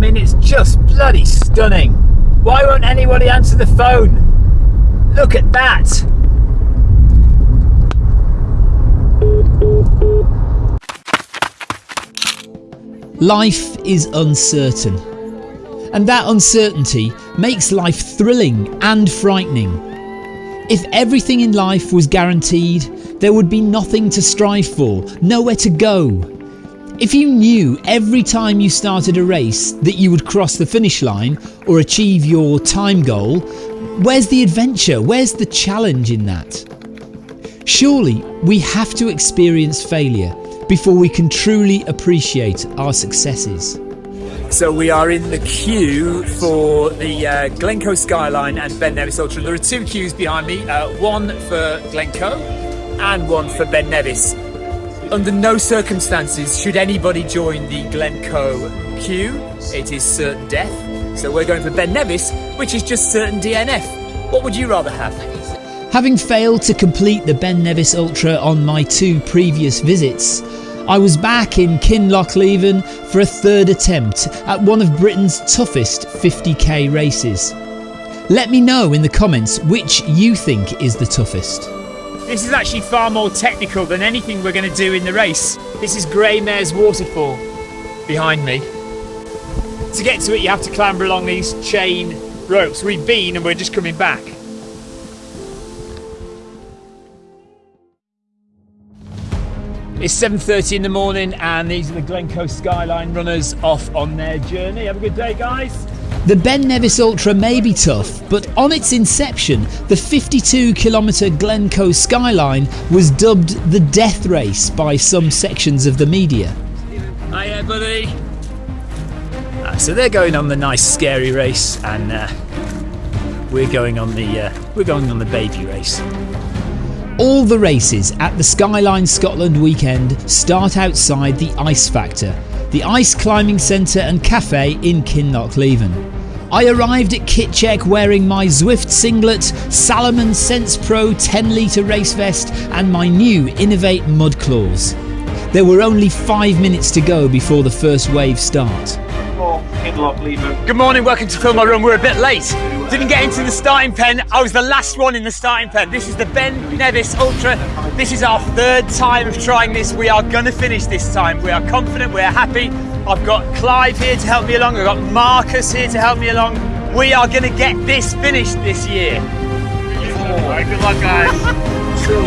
mean, it's just bloody stunning. Why won't anybody answer the phone? Look at that. Life is uncertain. And that uncertainty makes life thrilling and frightening. If everything in life was guaranteed, there would be nothing to strive for, nowhere to go. If you knew every time you started a race that you would cross the finish line or achieve your time goal, where's the adventure? Where's the challenge in that? Surely we have to experience failure before we can truly appreciate our successes. So we are in the queue for the uh, Glencoe Skyline and Ben Nevis Ultra. There are two queues behind me, uh, one for Glencoe and one for Ben Nevis. Under no circumstances should anybody join the Glencoe queue. It is certain death. So we're going for Ben Nevis, which is just certain DNF. What would you rather have? Having failed to complete the Ben Nevis Ultra on my two previous visits, I was back in Kinlochleven for a third attempt at one of Britain's toughest 50k races. Let me know in the comments which you think is the toughest. This is actually far more technical than anything we're going to do in the race. This is Greymare's Waterfall behind me. To get to it, you have to clamber along these chain ropes. We've been and we're just coming back. It's 7.30 in the morning and these are the Glencoe Skyline runners off on their journey. Have a good day, guys. The Ben Nevis Ultra may be tough, but on its inception, the 52 kilometre Glencoe Skyline was dubbed the death race by some sections of the media. Hiya, buddy. Uh, so they're going on the nice, scary race, and uh, we're going on the uh, we're going on the baby race. All the races at the Skyline Scotland weekend start outside the Ice Factor, the ice climbing centre and cafe in Kinlochleven. I arrived at kit check wearing my Zwift singlet, Salomon Sense Pro 10 litre race vest, and my new Inov-8 Mudclaws. There were only five minutes to go before the first wave start. Good morning, welcome to Film My Run. We're a bit late. Didn't get into the starting pen. I was the last one in the starting pen. This is the Ben Nevis Ultra. This is our third time of trying this. We are going to finish this time. We are confident, we're happy. I've got Clive here to help me along. I've got Marcus here to help me along. We are going to get this finished this year. All right, good luck, guys. Two,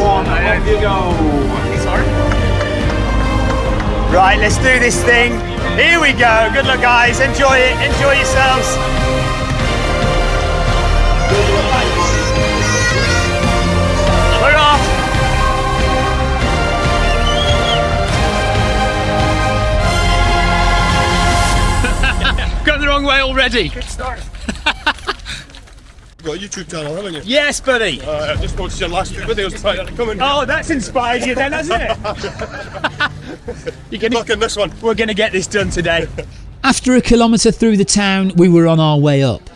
one, there you go. Sorry. Right, let's do this thing. Here we go. Good luck, guys. Enjoy it. Enjoy yourselves. We're off. Going the wrong way already. Good start. You've got a YouTube channel, haven't you? Yes, buddy. Uh, I just watched your last two videos prior to coming. Oh, that's inspired you then, hasn't it? You're gonna, luck in this one. we're going to get this done today. After a kilometre through the town, we were on our way up.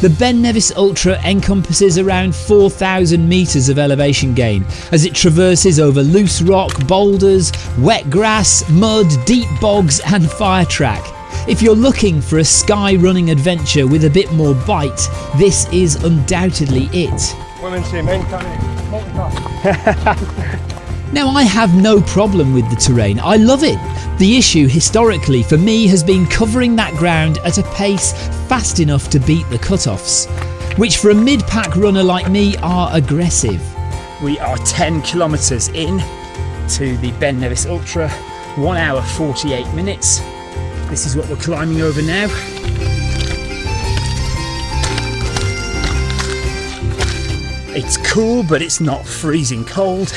The Ben Nevis Ultra encompasses around 4,000 metres of elevation gain as it traverses over loose rock, boulders, wet grass, mud, deep bogs, and fire track. If you're looking for a sky running adventure with a bit more bite, this is undoubtedly it. Women say men can't multitask. Now, I have no problem with the terrain, I love it. The issue historically for me has been covering that ground at a pace fast enough to beat the cut-offs, which for a mid pack runner like me are aggressive. We are 10 kilometres in to the Ben Nevis Ultra, 1 hour 48 minutes. This is what we're climbing over now. It's cool, but it's not freezing cold.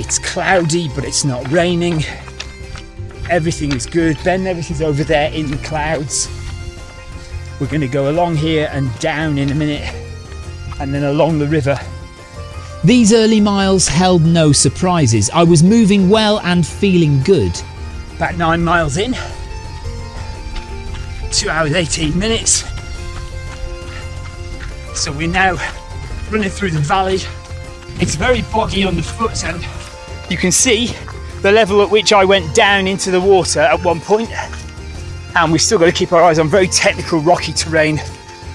It's cloudy, but it's not raining. Everything is good. Ben Nevis is over there in the clouds. We're going to go along here and down in a minute, and then along the river. These early miles held no surprises. I was moving well and feeling good. About nine miles in. Two hours, 18 minutes. So we're now running through the valley. It's very boggy on the foot and you can see the level at which I went down into the water at one point, and we've still got to keep our eyes on very technical rocky terrain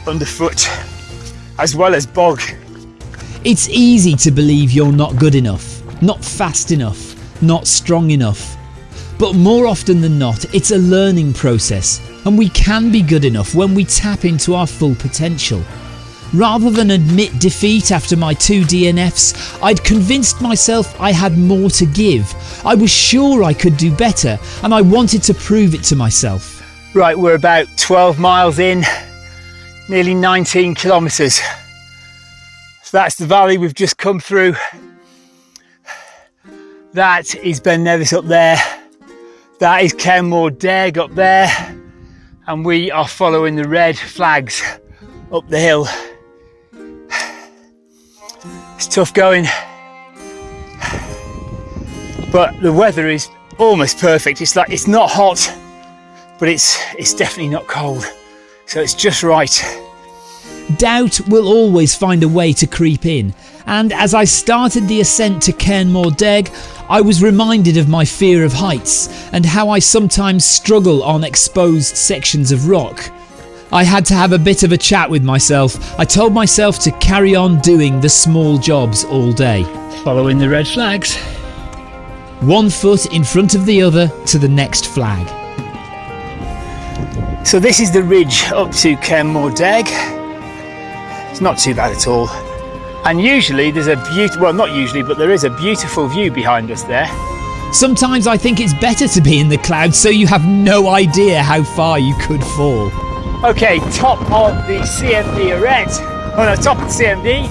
underfoot, as well as bog. It's easy to believe you're not good enough, not fast enough, not strong enough. But more often than not, it's a learning process, and we can be good enough when we tap into our full potential. Rather than admit defeat after my two DNFs, I'd convinced myself I had more to give. I was sure I could do better, and I wanted to prove it to myself. Right, we're about 12 miles in, nearly 19 kilometres. So that's the valley we've just come through. That is Ben Nevis up there. That is Carn Mor Dearg up there. And we are following the red flags up the hill. It's tough going. But the weather is almost perfect. It's like it's not hot, but it's it's definitely not cold. So it's just right. Doubt will always find a way to creep in, and as I started the ascent to Carn Mor Dearg, I was reminded of my fear of heights and how I sometimes struggle on exposed sections of rock. I had to have a bit of a chat with myself. I told myself to carry on doing the small jobs all day. Following the red flags. One foot in front of the other to the next flag. So this is the ridge up to Carn Mor Dearg. It's not too bad at all. And usually there's a beautiful, well not usually, but there is a beautiful view behind us there. Sometimes I think it's better to be in the clouds so you have no idea how far you could fall. Okay, top of the CMD Arete. Oh no, top of the CMD.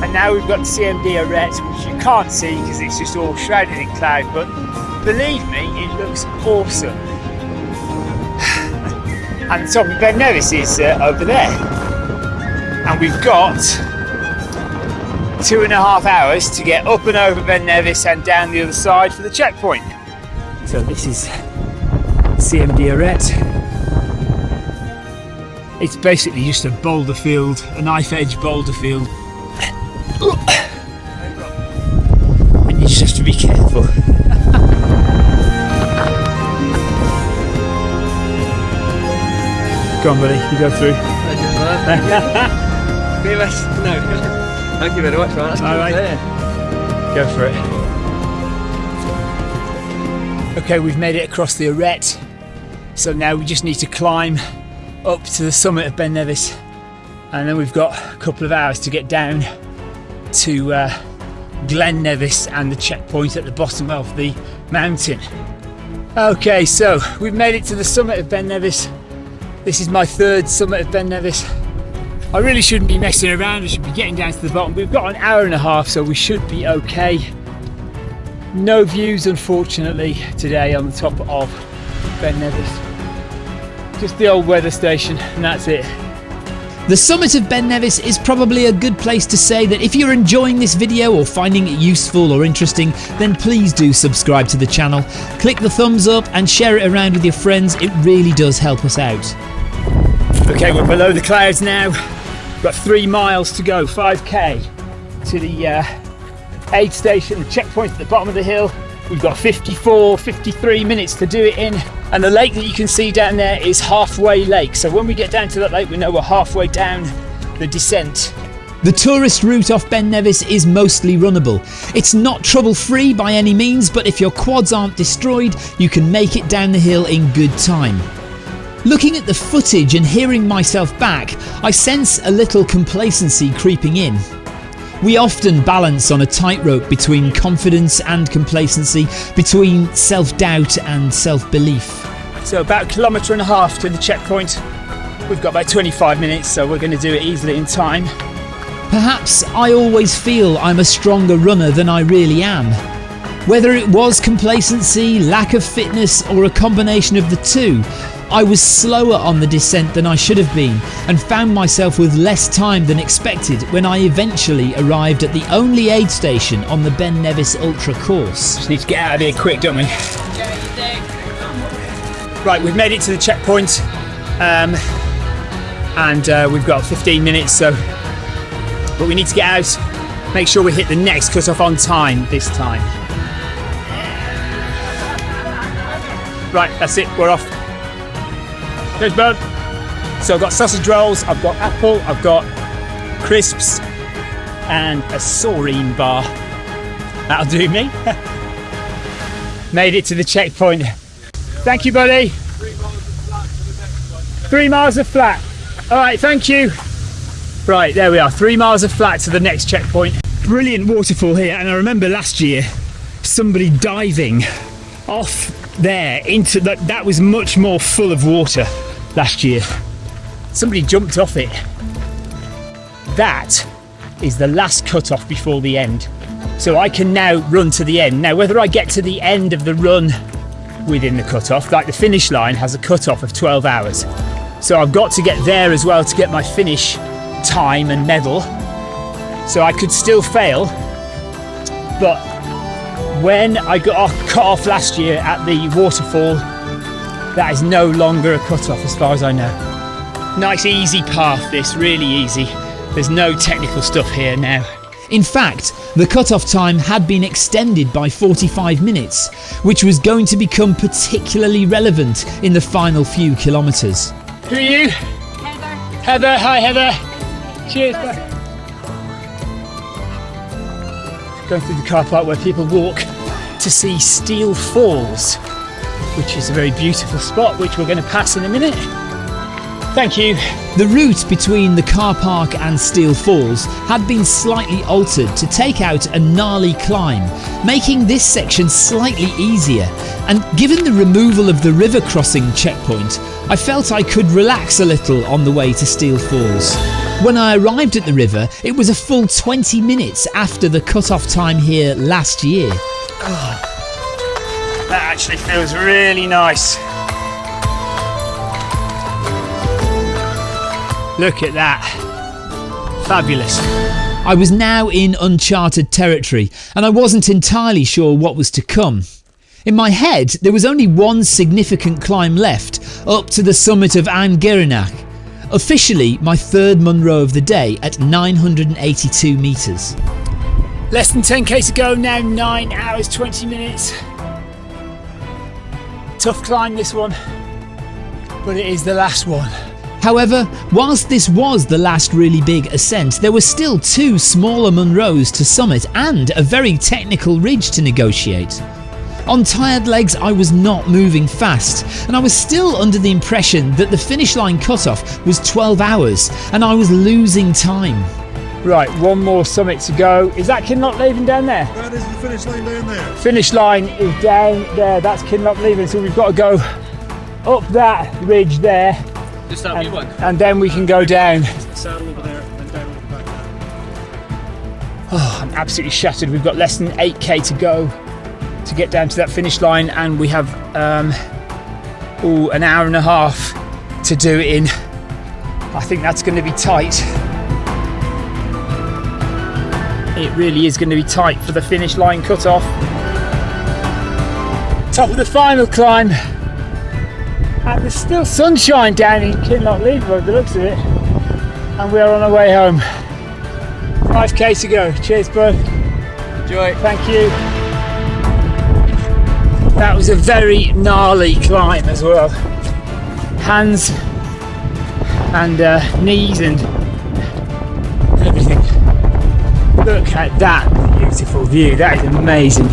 And now we've got the CMD Arete, which you can't see because it's just all shrouded in cloud. But believe me, it looks awesome. And the top of Ben Nevis is uh, over there. And we've got two and a half hours to get up and over Ben Nevis and down the other side for the checkpoint. So this is CMD Arete. It's basically just a boulder field, a knife edge boulder field. And you just have to be careful. Go on, buddy, you go through. Very much. No. Thank you very much, man. That's All right. there. Go for it. Okay, we've made it across the arete. So now we just need to climb up to the summit of Ben Nevis. And then we've got a couple of hours to get down to uh, Glen Nevis and the checkpoint at the bottom of the mountain. Okay, so we've made it to the summit of Ben Nevis. This is my third summit of Ben Nevis. I really shouldn't be messing around, I should be getting down to the bottom. We've got an hour and a half, so we should be okay. No views, unfortunately, today on the top of Ben Nevis. Just the old weather station, and that's it. The summit of Ben Nevis is probably a good place to say that if you're enjoying this video or finding it useful or interesting, then please do subscribe to the channel. Click the thumbs up and share it around with your friends, it really does help us out. Okay, we're below the clouds now. We've got three miles to go, 5k to the uh, aid station, the checkpoint at the bottom of the hill. We've got 54, 53 minutes to do it in. And the lake that you can see down there is Halfway Lake. So when we get down to that lake, we know we're halfway down the descent. The tourist route off Ben Nevis is mostly runnable. It's not trouble free by any means, but if your quads aren't destroyed, you can make it down the hill in good time. Looking at the footage and hearing myself back, I sense a little complacency creeping in. We often balance on a tightrope between confidence and complacency, between self doubt and self belief. So about a kilometre and a half to the checkpoint. We've got about 25 minutes, so we're going to do it easily in time. Perhaps I always feel I'm a stronger runner than I really am. Whether it was complacency, lack of fitness, or a combination of the two, I was slower on the descent than I should have been and found myself with less time than expected when I eventually arrived at the only aid station on the Ben Nevis Ultra course. Just need to get out of here quick, don't we? Right, we've made it to the checkpoint, um, and uh, we've got 15 minutes. So, but we need to get out. Make sure we hit the next cut-off on time this time. Right, that's it. We're off. Cheers, bud. So I've got sausage rolls, I've got apple, I've got crisps, and a Soreen bar. That'll do me. Made it to the checkpoint. Thank you, buddy. Three miles of flat. All right, thank you. Right, there we are. Three miles of flat to the next checkpoint. Brilliant waterfall here, and I remember last year somebody diving off there into that. That was much more full of water last year. Somebody jumped off it. That is the last cut off before the end. So I can now run to the end. Now, whether I get to the end of the run within the cut off, like the finish line has a cut off of 12 hours. So I've got to get there as well to get my finish time and medal. So I could still fail. But when I got off, cut off last year at the waterfall, that is no longer a cut off as far as I know. Nice easy path, this really easy. There's no technical stuff here now. In fact, the cut-off time had been extended by 45 minutes, which was going to become particularly relevant in the final few kilometres. Who are you? Heather. Heather, hi Heather. Cheers. bye. Going through the car park where people walk to see Steall Falls, which is a very beautiful spot, which we're going to pass in a minute. Thank you. The route between the car park and Steall Falls had been slightly altered to take out a gnarly climb, making this section slightly easier. And given the removal of the river crossing checkpoint, I felt I could relax a little on the way to Steall Falls. When I arrived at the river, it was a full 20 minutes after the cut-off time here last year. That actually feels really nice. Look at that. Fabulous. I was now in uncharted territory and I wasn't entirely sure what was to come. In my head, there was only one significant climb left up to the summit of An Gearanach, officially my third Munro of the day at 982 metres. Less than 10k to go now, 9 hours 20 minutes. Tough climb this one, but it is the last one. However, whilst this was the last really big ascent, there were still two smaller Munros to summit and a very technical ridge to negotiate. On tired legs, I was not moving fast, and I was still under the impression that the finish line cutoff was 12 hours and I was losing time. Right, one more summit to go. Is that Kinlochleven down there? That is the finish line down there. Finish line is down there. That's Kinlochleven, so we've got to go up that ridge there, Just that wee one. and then we can go down. Saddle over there and down at the back there. I'm absolutely shattered. We've got less than 8k to go to get down to that finish line, and we have um, ooh, an hour and a half to do it in. I think that's going to be tight. It really is going to be tight for the finish line cut off. Top of the final climb. And there's still sunshine down in Kinlochleven by the looks of it. And we are on our way home. 5k to go. Cheers, bud. Enjoy. Thank you. That was a very gnarly climb as well. Hands and uh, knees and Look at that beautiful view. That is amazing.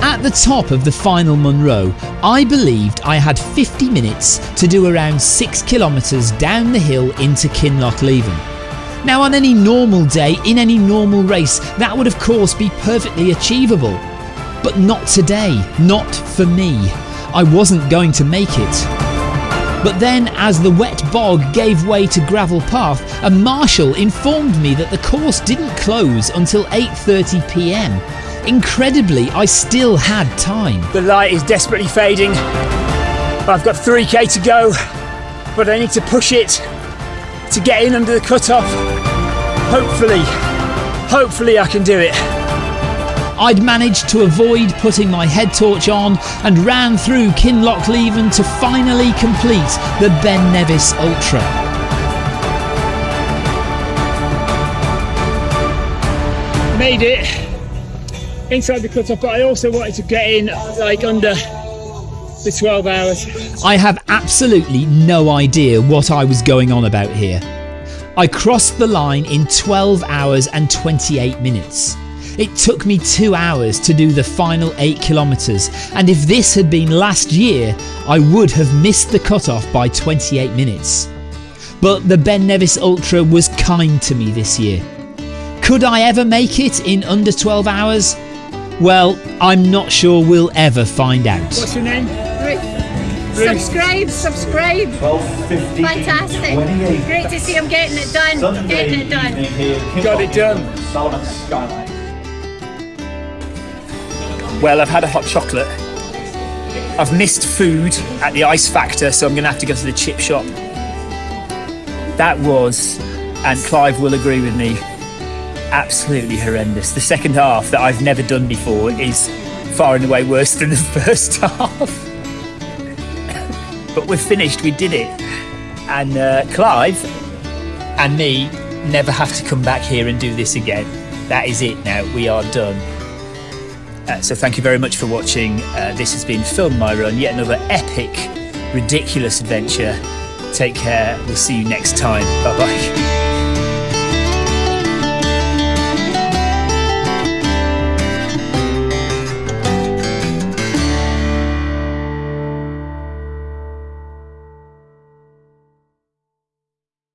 At the top of the final Munro, I believed I had 50 minutes to do around 6 kilometres down the hill into Kinlochleven. Now, on any normal day, in any normal race, that would of course be perfectly achievable. But not today, not for me. I wasn't going to make it. But then, as the wet bog gave way to gravel path, a marshal informed me that the course didn't close until 8:30 p.m. Incredibly, I still had time. The light is desperately fading. I've got 3k to go, but I need to push it to get in under the cutoff. Hopefully, hopefully I can do it. I'd managed to avoid putting my head torch on and ran through Kinlochleven to finally complete the Ben Nevis Ultra. Made it inside the cutoff, but I also wanted to get in like under The 12 hours. I have absolutely no idea what I was going on about here. I crossed the line in 12 hours and 28 minutes. It took me two hours to do the final 8 kilometres, and if this had been last year, I would have missed the cutoff by 28 minutes. But the Ben Nevis Ultra was kind to me this year. Could I ever make it in under 12 hours? Well, I'm not sure we'll ever find out. What's your name? Subscribe, subscribe. 12.50 Fantastic. 28. Great to see him getting it done. Sunday Getting it done. evening here at Kinloch Got it done. Salomon Skyline. Well, I've had a hot chocolate. I've missed food at the ice factor, so I'm going to have to go to the chip shop. That was, and Clive will agree with me, absolutely horrendous. The second half that I've never done before is far and away worse than the first half. but we're finished, we did it. And uh, Clive and me never have to come back here and do this again. That is it now, we are done. Uh, so thank you very much for watching. Uh, this has been Film My Run, yet another epic, ridiculous adventure. Take care. We'll see you next time. Bye bye.